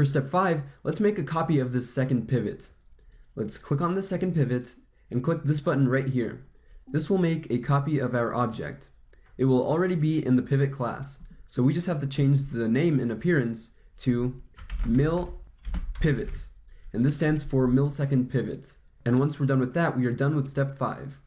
For step 5, let's make a copy of this second pivot. Let's click on the second pivot and click this button right here. This will make a copy of our object. It will already be in the pivot class, so we just have to change the name and appearance to mill pivot. And this stands for millisecond pivot. And once we're done with that, we are done with step 5.